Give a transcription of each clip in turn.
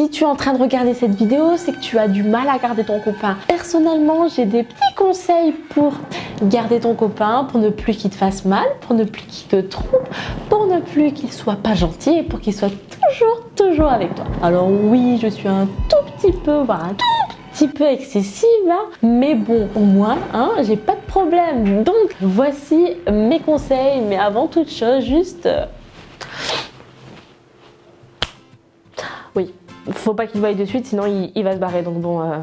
Si tu es en train de regarder cette vidéo, c'est que tu as du mal à garder ton copain. Personnellement, j'ai des petits conseils pour garder ton copain, pour ne plus qu'il te fasse mal, pour ne plus qu'il te trompe, pour ne plus qu'il soit pas gentil et pour qu'il soit toujours, toujours avec toi. Alors oui, je suis un tout petit peu, voire un tout petit peu excessive, hein, mais bon, au moins, hein, j'ai pas de problème. Donc, voici mes conseils, mais avant toute chose, juste... euh, faut pas qu'il voie de suite, sinon il, il va se barrer, donc bon... euh,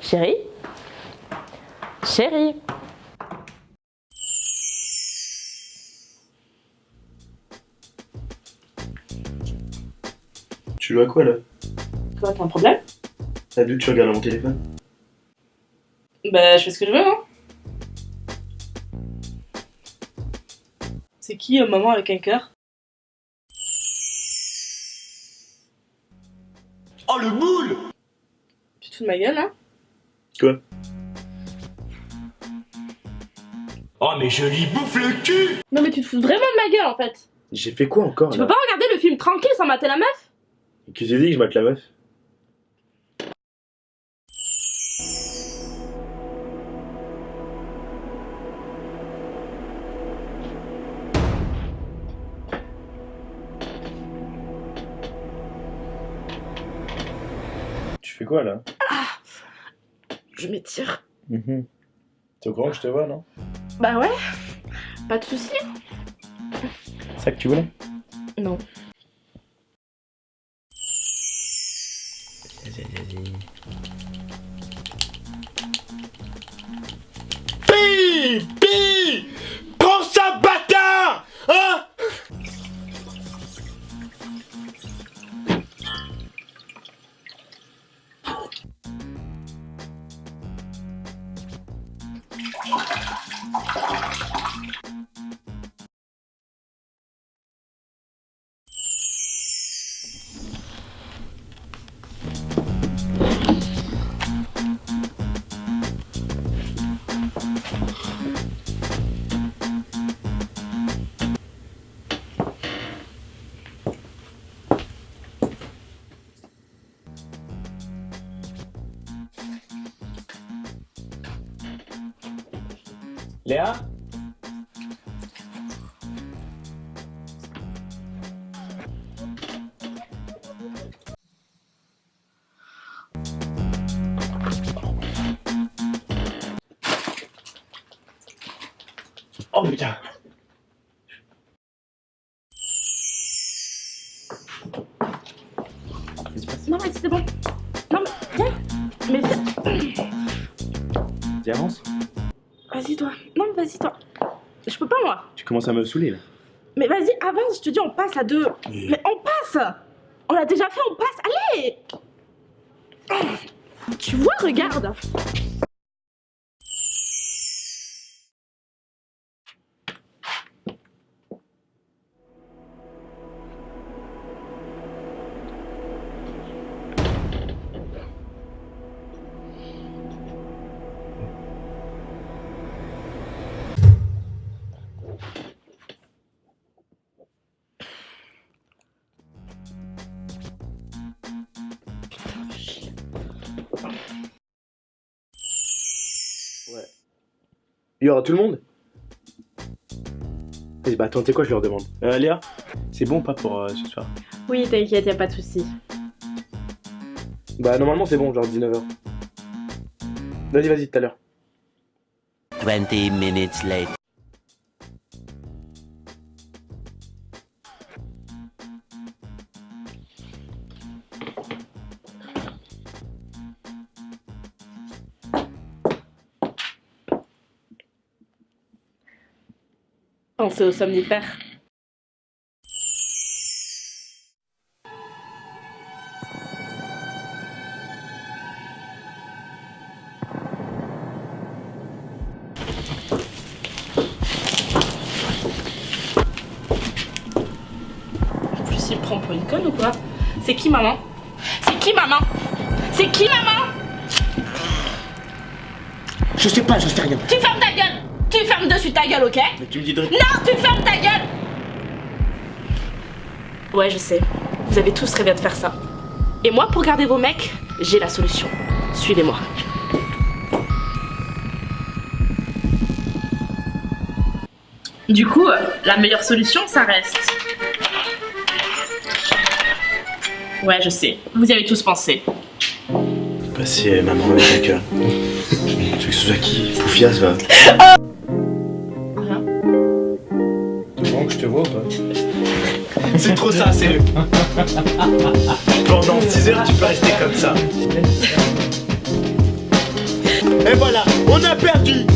Chérie? Chérie! Tu joues à quoi là? Quoi, t'as un problème? T'as vu que tu regardes mon téléphone? Bah, je fais ce que je veux, hein. C'est qui, un maman avec un cœur? Oh le boule Tu te fous de ma gueule, hein? Quoi? Oh mais je lui bouffe le cul! Non, mais tu te fous vraiment de ma gueule, en fait. J'ai fait quoi encore Tu là? peux pas regarder le film tranquille sans mater la meuf? Qu'est-ce que j'ai dit que je mate la meuf? Tu fais quoi là? Je m'étire. T'es au courant que je te vois non? Bah ouais, pas de soucis. C'est ça que tu voulais? Non. Vas-y, vas-y. Pi Léa? Oh putain. Non, mais c'est bon. Non, mais viens. Mais viens. Vas-y, toi. Vas-y, toi. Je peux pas, moi. Tu commences à me saouler là. Mais vas-y, avance, je te dis, on passe à deux. Mais on passe On l'a déjà fait, on passe. Allez Tu vois, regarde. Il y aura tout le monde Vas-y, bah attends, tu sais quoi, je leur demande. Euh, Léa, c'est bon ou pas pour euh, ce soir? Oui, t'inquiète, y a pas de souci. Bah normalement c'est bon, genre 19h. Vas-y, vas-y, tout à l'heure. 20 minutes later. Pensez aux somnifères. En plus, il prend pour une conne ou quoi. C'est qui maman? C'est qui maman? C'est qui maman? Je sais pas, je sais rien. Tu fermes ta gueule Tu fermes dessus ta gueule, ok Mais tu me dis de... Non, tu fermes ta gueule Ouais, je sais. Vous avez tous rêvé de faire ça. Et moi, pour garder vos mecs, j'ai la solution. Suivez-moi. Du coup, la meilleure solution, ça reste. Ouais, je sais. Vous y avez tous pensé. Bah si euh, maman avec un cœur. Tu veux que ce soit qui Poufias va. Trop ça, sérieux. Pendant 6 heures, tu peux rester comme ça. Et voilà, on a perdu